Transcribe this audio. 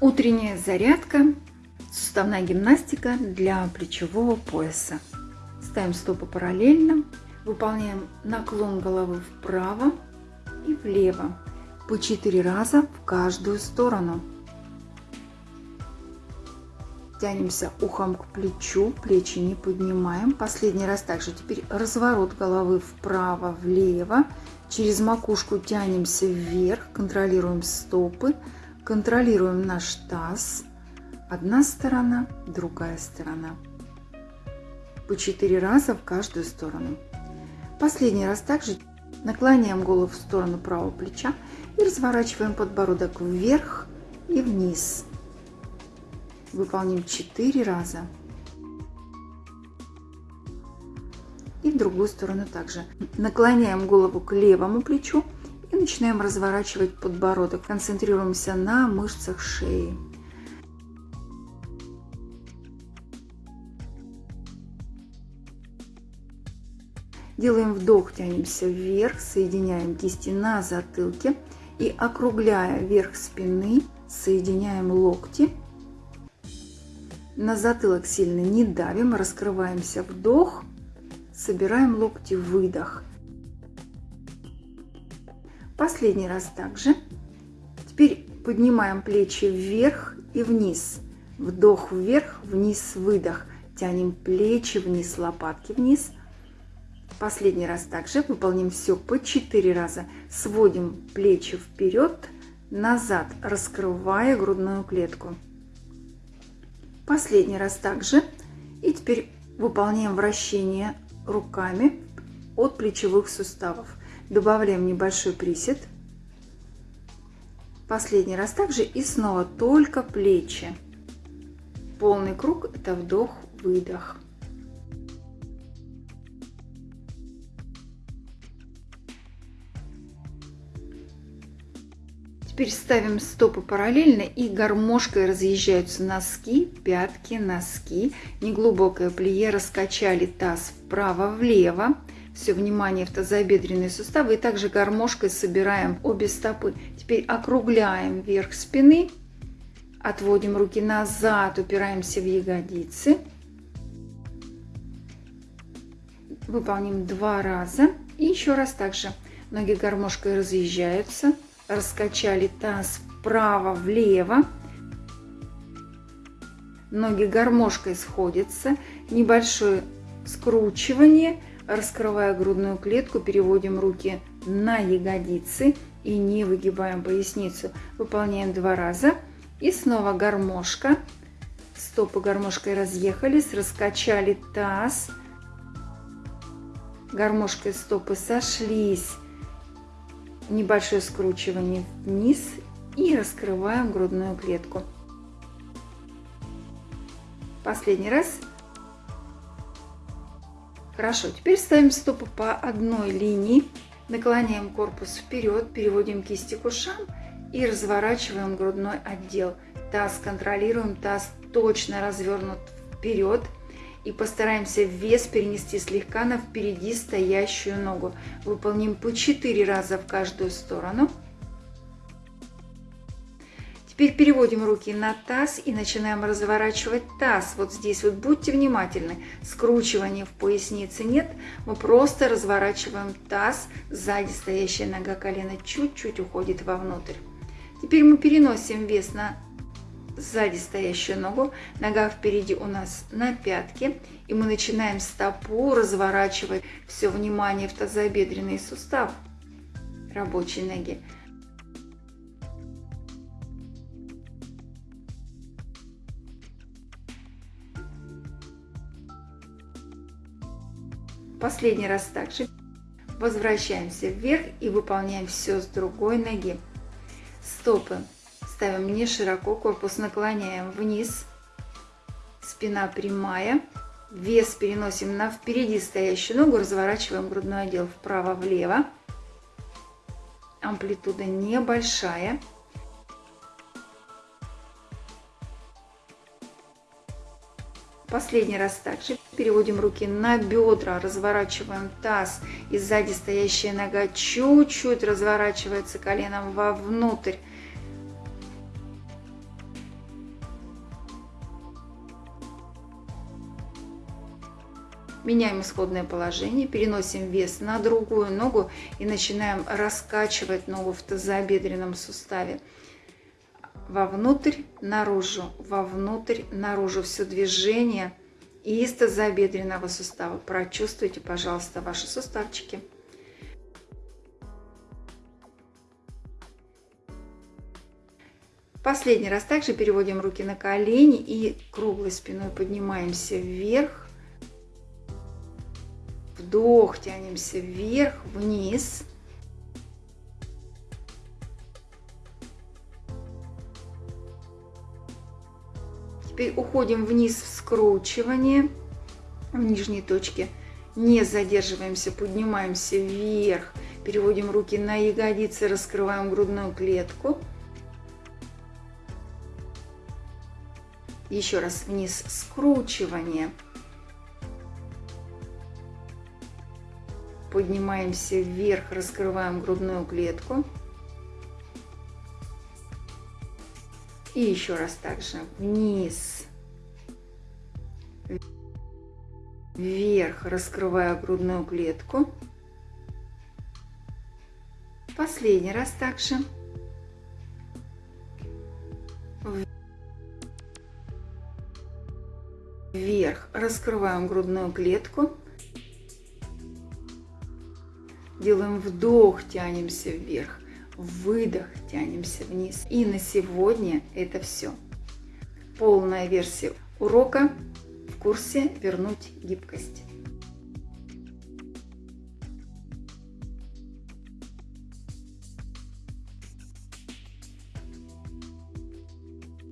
Утренняя зарядка, суставная гимнастика для плечевого пояса. Ставим стопы параллельно, выполняем наклон головы вправо и влево по 4 раза в каждую сторону. Тянемся ухом к плечу, плечи не поднимаем. Последний раз также. Теперь разворот головы вправо-влево. Через макушку тянемся вверх, контролируем стопы, контролируем наш таз. Одна сторона, другая сторона. По 4 раза в каждую сторону. Последний раз также наклоняем голову в сторону правого плеча и разворачиваем подбородок вверх и вниз. Выполним 4 раза. И в другую сторону также. Наклоняем голову к левому плечу начинаем разворачивать подбородок. Концентрируемся на мышцах шеи. Делаем вдох, тянемся вверх, соединяем кисти на затылке и округляя верх спины, соединяем локти. На затылок сильно не давим, раскрываемся вдох, собираем локти, выдох. Последний раз также. Теперь поднимаем плечи вверх и вниз. Вдох вверх, вниз, выдох. Тянем плечи вниз, лопатки вниз. Последний раз также выполним все по 4 раза. Сводим плечи вперед, назад, раскрывая грудную клетку. Последний раз также. И теперь выполняем вращение руками от плечевых суставов. Добавляем небольшой присед. Последний раз также и снова только плечи. Полный круг – это вдох-выдох. Теперь ставим стопы параллельно и гармошкой разъезжаются носки, пятки, носки. Неглубокое плие, раскачали таз вправо-влево все внимание в тазобедренные суставы. И также гармошкой собираем обе стопы. Теперь округляем вверх спины, отводим руки назад, упираемся в ягодицы. Выполним два раза. И еще раз также. Ноги гармошкой разъезжаются. Раскачали таз вправо-влево. Ноги гармошкой сходятся. Небольшое скручивание – Раскрывая грудную клетку, переводим руки на ягодицы и не выгибаем поясницу. Выполняем два раза. И снова гармошка. Стопы гармошкой разъехались, раскачали таз. Гармошкой стопы сошлись. Небольшое скручивание вниз и раскрываем грудную клетку. Последний раз Хорошо, теперь ставим стопы по одной линии, наклоняем корпус вперед, переводим кисти к ушам и разворачиваем грудной отдел. Таз контролируем, таз точно развернут вперед и постараемся вес перенести слегка на впереди стоящую ногу. Выполним по 4 раза в каждую сторону. Теперь переводим руки на таз и начинаем разворачивать таз. Вот здесь вот будьте внимательны. Скручивания в пояснице нет. Мы просто разворачиваем таз. Сзади стоящая нога колена чуть-чуть уходит вовнутрь. Теперь мы переносим вес на сзади стоящую ногу. Нога впереди у нас на пятке. И мы начинаем стопу разворачивать все внимание в тазобедренный сустав рабочей ноги. Последний раз также. Возвращаемся вверх и выполняем все с другой ноги. Стопы ставим не широко, корпус наклоняем вниз. Спина прямая. Вес переносим на впереди стоящую ногу, разворачиваем грудной отдел вправо-влево. Амплитуда небольшая. Последний раз также переводим руки на бедра, разворачиваем таз и сзади стоящая нога чуть-чуть разворачивается коленом вовнутрь. Меняем исходное положение, переносим вес на другую ногу и начинаем раскачивать ногу в тазобедренном суставе. Вовнутрь, наружу, вовнутрь, наружу. Все движение из тазобедренного сустава. Прочувствуйте, пожалуйста, ваши суставчики. Последний раз также переводим руки на колени и круглой спиной поднимаемся вверх. Вдох, тянемся вверх, вниз. Теперь уходим вниз в скручивание в нижней точке. Не задерживаемся, поднимаемся вверх. Переводим руки на ягодицы, раскрываем грудную клетку. Еще раз вниз скручивание. Поднимаемся вверх, раскрываем грудную клетку. И еще раз также вниз, вверх, раскрывая грудную клетку. Последний раз также. вверх, раскрываем грудную клетку, делаем вдох, тянемся вверх, выдох, тянемся вниз. И на сегодня это все. Полная версия урока в курсе «Вернуть гибкость».